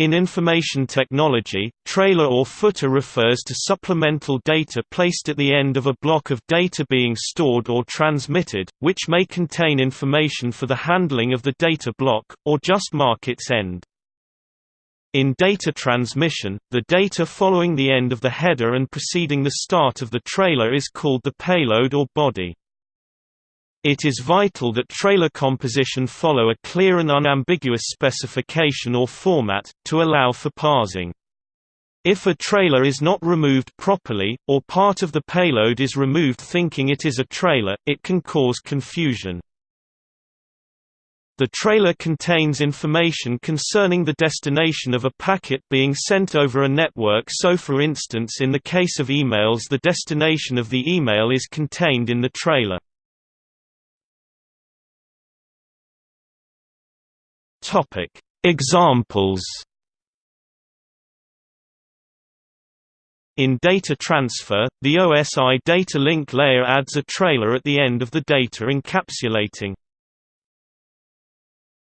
In information technology, trailer or footer refers to supplemental data placed at the end of a block of data being stored or transmitted, which may contain information for the handling of the data block, or just mark its end. In data transmission, the data following the end of the header and preceding the start of the trailer is called the payload or body. It is vital that trailer composition follow a clear and unambiguous specification or format, to allow for parsing. If a trailer is not removed properly, or part of the payload is removed thinking it is a trailer, it can cause confusion. The trailer contains information concerning the destination of a packet being sent over a network so for instance in the case of emails the destination of the email is contained in the trailer. Examples. In data transfer, the OSI data link layer adds a trailer at the end of the data encapsulating